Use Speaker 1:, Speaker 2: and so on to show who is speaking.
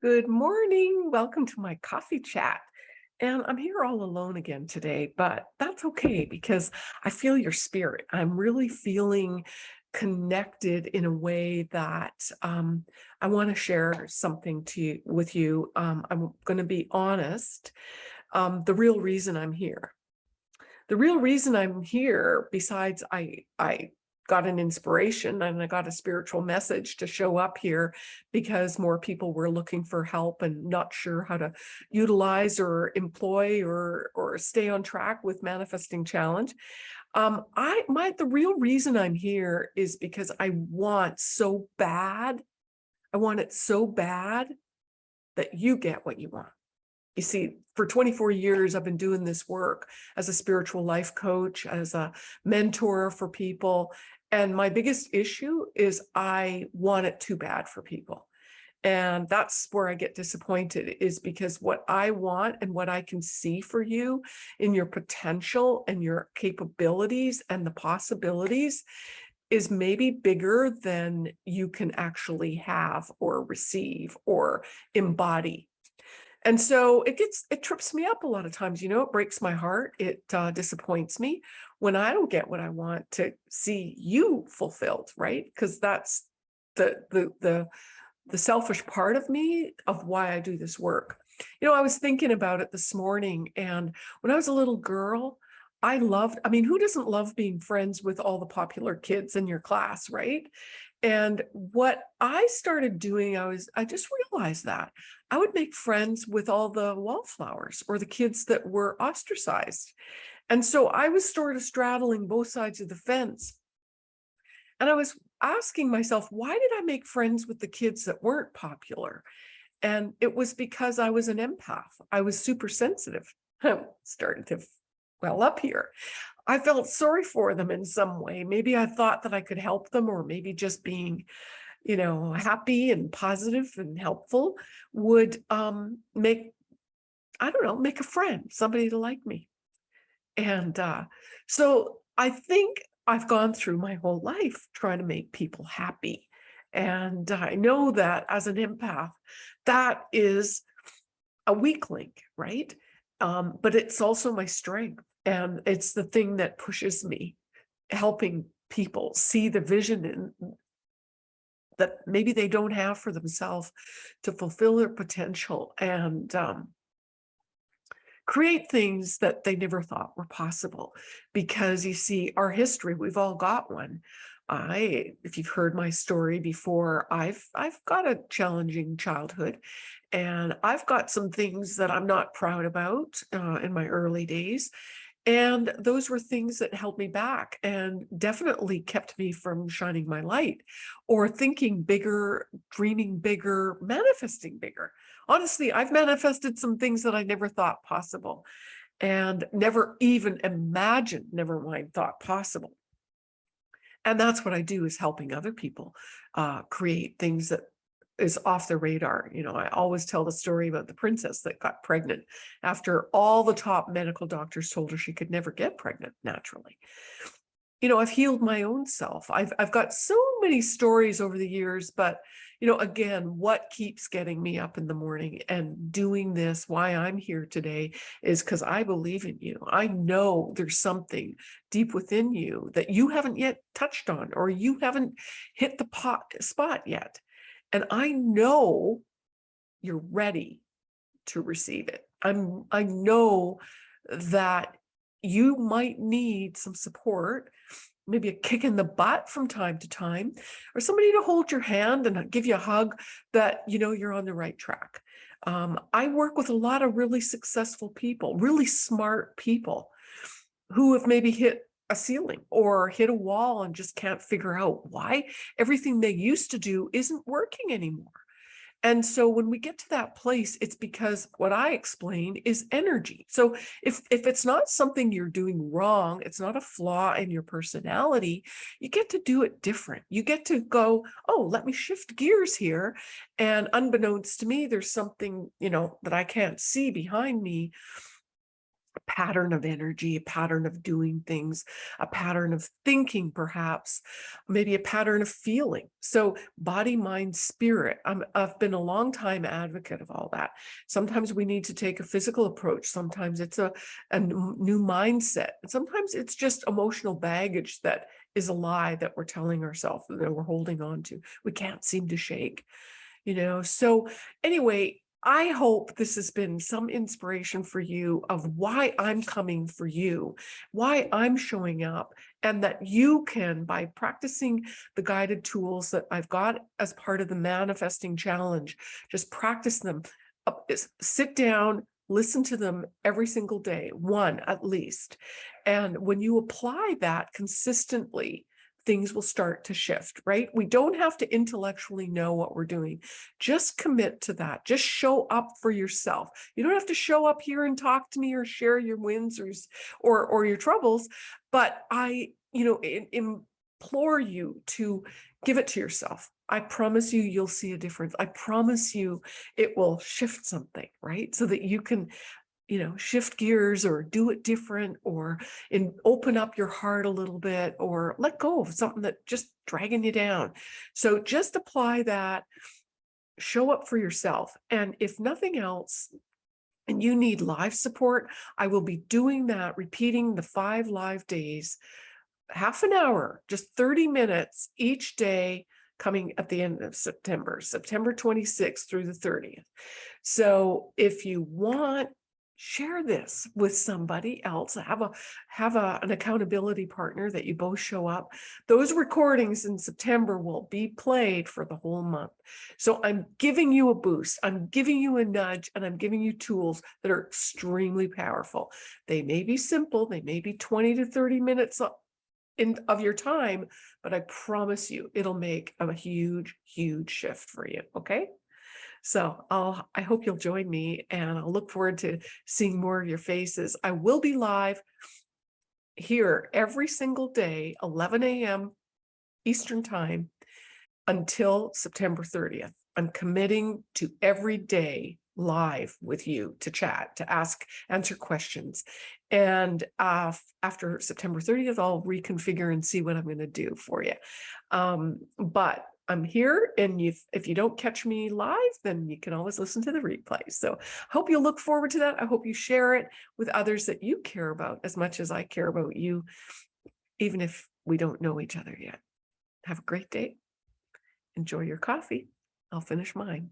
Speaker 1: Good morning. Welcome to my coffee chat. And I'm here all alone again today, but that's okay because I feel your spirit. I'm really feeling connected in a way that um, I want to share something to you, with you. Um, I'm going to be honest. Um, the real reason I'm here. The real reason I'm here, besides I, I got an inspiration and I got a spiritual message to show up here because more people were looking for help and not sure how to utilize or employ or or stay on track with manifesting challenge. Um, I my the real reason I'm here is because I want so bad. I want it so bad that you get what you want. You see, for 24 years, I've been doing this work as a spiritual life coach, as a mentor for people, and my biggest issue is I want it too bad for people. And that's where I get disappointed is because what I want and what I can see for you in your potential and your capabilities and the possibilities is maybe bigger than you can actually have or receive or embody and so it gets, it trips me up a lot of times, you know, it breaks my heart. It uh, disappoints me when I don't get what I want to see you fulfilled, right? Because that's the, the, the, the selfish part of me of why I do this work. You know, I was thinking about it this morning and when I was a little girl, I loved, I mean, who doesn't love being friends with all the popular kids in your class, right? And what I started doing, I was, I just realized that I would make friends with all the wallflowers or the kids that were ostracized. And so I was sort of straddling both sides of the fence. And I was asking myself, why did I make friends with the kids that weren't popular? And it was because I was an empath. I was super sensitive. Starting to well up here. I felt sorry for them in some way. Maybe I thought that I could help them or maybe just being, you know, happy and positive and helpful would um, make, I don't know, make a friend, somebody to like me. And uh, so I think I've gone through my whole life trying to make people happy. And I know that as an empath, that is a weak link, right? Um, but it's also my strength. And it's the thing that pushes me, helping people see the vision in, that maybe they don't have for themselves to fulfill their potential and um, create things that they never thought were possible. Because you see, our history, we've all got one. I, if you've heard my story before, I've I've got a challenging childhood, and I've got some things that I'm not proud about uh, in my early days, and those were things that held me back and definitely kept me from shining my light or thinking bigger, dreaming bigger, manifesting bigger. Honestly, I've manifested some things that I never thought possible and never even imagined, never mind thought possible. And that's what I do is helping other people uh, create things that is off the radar. You know, I always tell the story about the princess that got pregnant after all the top medical doctors told her she could never get pregnant naturally. You know, I've healed my own self. I've, I've got so many stories over the years, but you know, again, what keeps getting me up in the morning and doing this, why I'm here today is because I believe in you. I know there's something deep within you that you haven't yet touched on or you haven't hit the pot spot yet. And I know you're ready to receive it. I'm, I know that you might need some support, maybe a kick in the butt from time to time, or somebody to hold your hand and give you a hug that, you know, you're on the right track. Um, I work with a lot of really successful people, really smart people who have maybe hit a ceiling or hit a wall and just can't figure out why everything they used to do isn't working anymore. And so when we get to that place, it's because what I explained is energy. So if, if it's not something you're doing wrong, it's not a flaw in your personality, you get to do it different. You get to go, oh, let me shift gears here. And unbeknownst to me, there's something, you know, that I can't see behind me pattern of energy, a pattern of doing things, a pattern of thinking, perhaps, maybe a pattern of feeling. So body, mind, spirit. I'm, I've been a long time advocate of all that. Sometimes we need to take a physical approach. Sometimes it's a, a new mindset. Sometimes it's just emotional baggage that is a lie that we're telling ourselves that we're holding on to. We can't seem to shake, you know? So anyway, I hope this has been some inspiration for you of why I'm coming for you, why I'm showing up, and that you can, by practicing the guided tools that I've got as part of the manifesting challenge, just practice them. Uh, Sit down, listen to them every single day, one at least. And when you apply that consistently, things will start to shift, right? We don't have to intellectually know what we're doing. Just commit to that. Just show up for yourself. You don't have to show up here and talk to me or share your wins or or, or your troubles, but I, you know, im- implore you to give it to yourself. I promise you, you'll see a difference. I promise you, it will shift something, right? So that you can you know, shift gears or do it different or in open up your heart a little bit or let go of something that just dragging you down. So just apply that, show up for yourself. And if nothing else, and you need live support, I will be doing that, repeating the five live days, half an hour, just 30 minutes each day coming at the end of September, September 26th through the 30th. So if you want share this with somebody else have a have a, an accountability partner that you both show up. Those recordings in september will be played for the whole month. So i'm giving you a boost i'm giving you a nudge and i'm giving you tools that are extremely powerful. They may be simple they may be 20 to 30 minutes in of your time but i promise you it'll make a huge huge shift for you okay so I'll, I hope you'll join me and I'll look forward to seeing more of your faces. I will be live here every single day, 11 a.m. Eastern time until September 30th. I'm committing to every day live with you to chat, to ask, answer questions. And uh, after September 30th, I'll reconfigure and see what I'm going to do for you. Um, but I'm here and if, if you don't catch me live, then you can always listen to the replay. So I hope you'll look forward to that. I hope you share it with others that you care about as much as I care about you, even if we don't know each other yet. Have a great day. Enjoy your coffee. I'll finish mine.